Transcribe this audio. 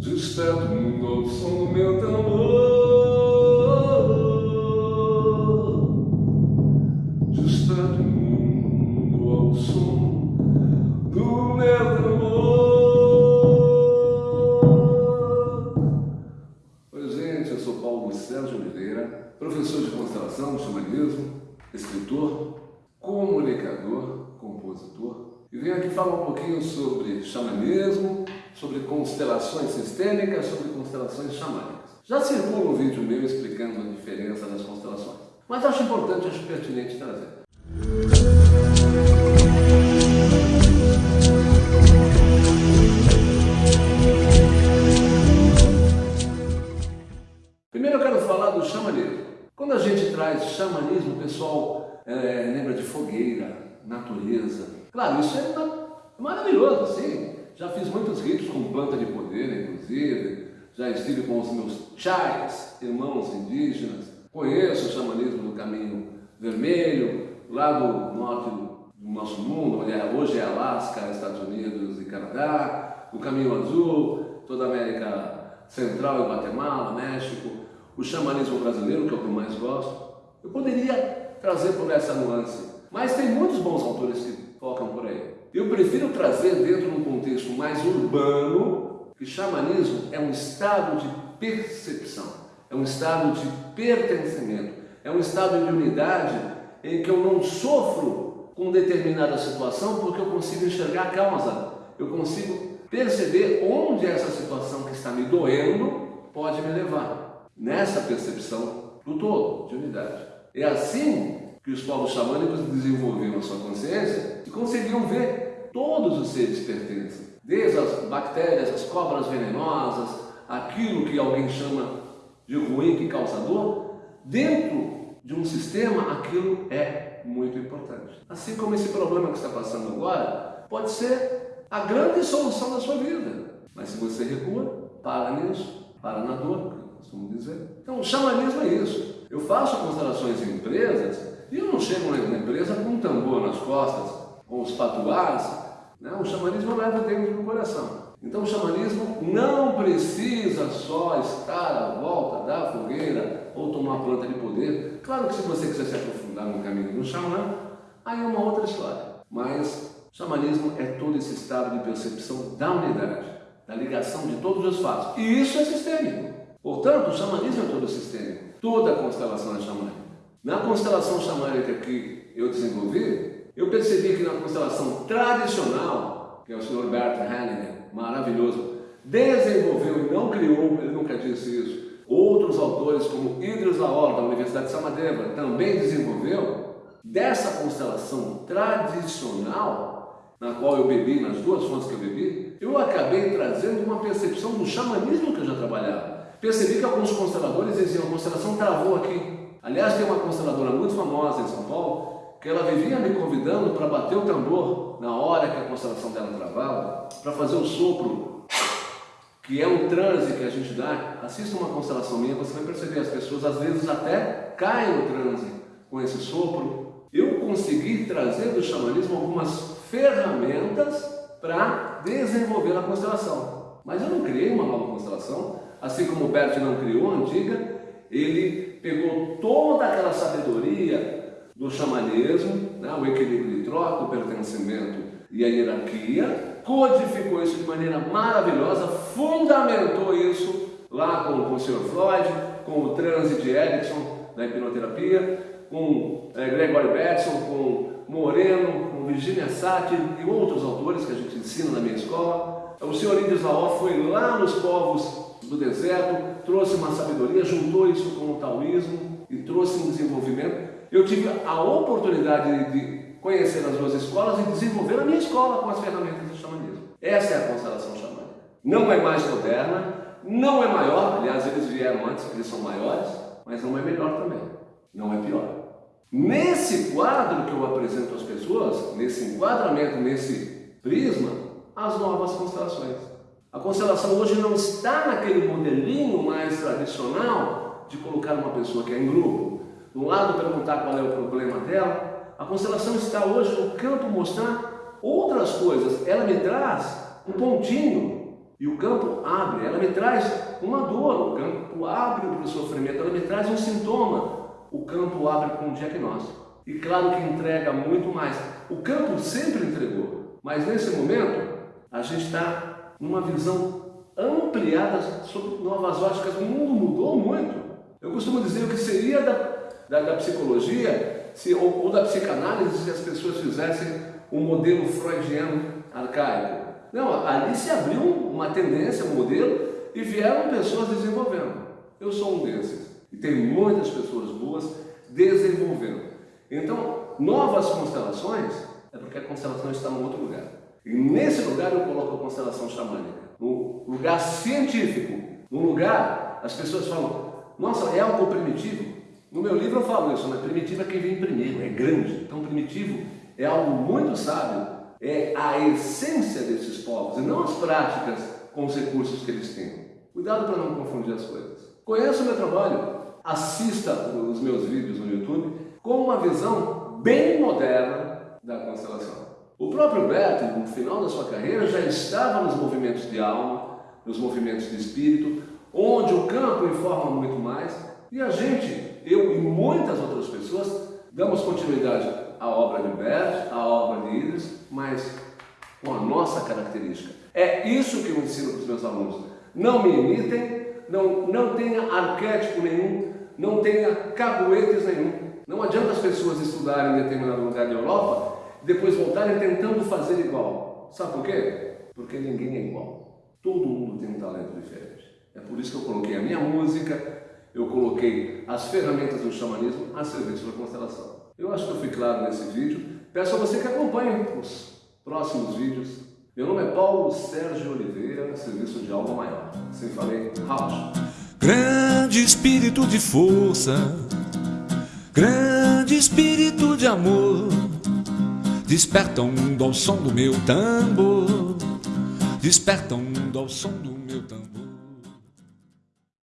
Desperta o mundo ao som do meu tambor. Desperta o mundo ao som do meu tambor. Oi gente, eu sou Paulo Sérgio Oliveira Professor de constelação, xamanismo Escritor venho aqui falar um pouquinho sobre xamanismo, sobre constelações sistêmicas, sobre constelações xamânicas. Já circula um vídeo meu explicando a diferença das constelações, mas acho importante, acho pertinente trazer. Primeiro eu quero falar do xamanismo. Quando a gente traz xamanismo, o pessoal é, lembra de fogueira, natureza. Claro, isso é maravilhoso, sim. Já fiz muitos ritos com planta de poder, inclusive. Já estive com os meus chais, irmãos indígenas. Conheço o xamanismo do caminho vermelho, lá do norte do nosso mundo, onde é, hoje é Alasca, Estados Unidos e Canadá, o caminho azul, toda a América Central e Guatemala, México, o xamanismo brasileiro, que é o que eu mais gosto. Eu poderia trazer por essa nuance, mas tem muitos bons autores que focam por aí. Eu prefiro trazer dentro de um contexto mais urbano que xamanismo é um estado de percepção, é um estado de pertencimento, é um estado de unidade em que eu não sofro com determinada situação porque eu consigo enxergar a causa, eu consigo perceber onde essa situação que está me doendo pode me levar. Nessa percepção do todo, de unidade. É assim que os povos xamânicos desenvolviam a sua consciência e conseguiam ver todos os seres pertencem, desde as bactérias, as cobras venenosas, aquilo que alguém chama de ruim que causa dor, dentro de um sistema aquilo é muito importante. Assim como esse problema que está passando agora pode ser a grande solução da sua vida, mas se você recua, para nisso, para na dor, costumo dizer. Então o xamanismo é isso. Eu faço constelações em empresas e eu não chego na empresa com um tambor nas costas, com os patuás, né? o xamanismo leva dentro do coração. Então o xamanismo não precisa só estar à volta da fogueira ou tomar planta de poder. Claro que se você quiser se aprofundar no caminho do xamã, aí é uma outra história. Mas xamanismo é todo esse estado de percepção da unidade, da ligação de todos os fatos. E isso é sistêmico. Portanto, o xamanismo é todo sistêmico. Toda a constelação é xamânica. Na constelação xamânica que eu desenvolvi, eu percebi que na constelação tradicional, que é o Sr. Bert Hellinger, maravilhoso, desenvolveu e não criou, ele nunca disse isso, outros autores como Idris Laor, da Universidade de Samadeva, também desenvolveu, dessa constelação tradicional, na qual eu bebi, nas duas fontes que eu bebi, eu acabei trazendo uma percepção do xamanismo que eu já trabalhava. Percebi que alguns consteladores diziam, a constelação travou aqui, Aliás, tem uma consteladora muito famosa em São Paulo, que ela vivia me convidando para bater o tambor na hora que a constelação dela travava, para fazer o sopro, que é um transe que a gente dá. Assista uma constelação minha, você vai perceber, as pessoas às vezes até caem no transe com esse sopro. Eu consegui trazer do xamanismo algumas ferramentas para desenvolver a constelação. Mas eu não criei uma nova constelação, assim como o Bert não criou a antiga, ele pegou toda aquela sabedoria do xamanismo, né, o equilíbrio de troca, o pertencimento e a hierarquia, codificou isso de maneira maravilhosa, fundamentou isso lá com, com o Sr. Freud, com o transe de Erickson da hipnoterapia, com é, Gregory Bateson, com Moreno, com Virginia Satir e outros autores que a gente ensina na minha escola. O Sr. Indes Laó foi lá nos povos do deserto, trouxe uma sabedoria, juntou isso com o taoísmo e trouxe um desenvolvimento. Eu tive a oportunidade de conhecer as duas escolas e desenvolver a minha escola com as ferramentas do xamanismo. Essa é a constelação xamânica. Não é mais moderna, não é maior, aliás, eles vieram antes, eles são maiores, mas não é melhor também, não é pior. Nesse quadro que eu apresento às pessoas, nesse enquadramento, nesse prisma, as novas constelações. A constelação hoje não está naquele modelinho mais tradicional de colocar uma pessoa que é em grupo, do lado perguntar qual é o problema dela. A constelação está hoje no campo mostrar outras coisas. Ela me traz um pontinho E o campo abre, ela me traz uma dor, o campo abre para o sofrimento, ela me traz um sintoma, o campo abre com um diagnóstico. E claro que entrega muito mais. O campo sempre entregou, mas nesse momento a gente está numa visão ampliada sobre novas óticas. O mundo mudou muito. Eu costumo dizer o que seria da, da, da psicologia se, ou, ou da psicanálise se as pessoas fizessem um modelo freudiano arcaico. Não, ali se abriu uma tendência, um modelo, e vieram pessoas desenvolvendo. Eu sou um desses. E tem muitas pessoas boas desenvolvendo. Então, novas constelações é porque a constelação está em outro lugar. E nesse lugar eu coloco a constelação xamânica, no lugar científico, no lugar, as pessoas falam, nossa, é algo primitivo? No meu livro eu falo isso, né? primitivo é quem vem primeiro, é grande. Então primitivo é algo muito sábio, é a essência desses povos e não as práticas com os recursos que eles têm. Cuidado para não confundir as coisas. Conheça o meu trabalho, assista os meus vídeos no YouTube com uma visão bem moderna da constelação. O próprio Beto, no final da sua carreira, já estava nos movimentos de alma, nos movimentos de espírito, onde o campo informa muito mais, e a gente, eu e muitas outras pessoas, damos continuidade à obra de Bert, à obra de Idris, mas com a nossa característica. É isso que eu ensino para os meus alunos. Não me imitem, não, não tenha arquétipo nenhum, não tenha caguetes nenhum. Não adianta as pessoas estudarem em determinado lugar da Europa e depois voltarem tentando fazer igual. Sabe por quê? Porque ninguém é igual. Todo mundo tem um talento diferente. É por isso que eu coloquei a minha música, eu coloquei as ferramentas do xamanismo a serviço da constelação. Eu acho que eu fui claro nesse vídeo. Peço a você que acompanhe os próximos vídeos. Meu nome é Paulo Sérgio Oliveira, serviço de alma maior. Sem falei, House. Grande espírito de força Grande espírito de amor, desperta mundo ao som do meu tambor, desperta mundo ao som do meu tambor.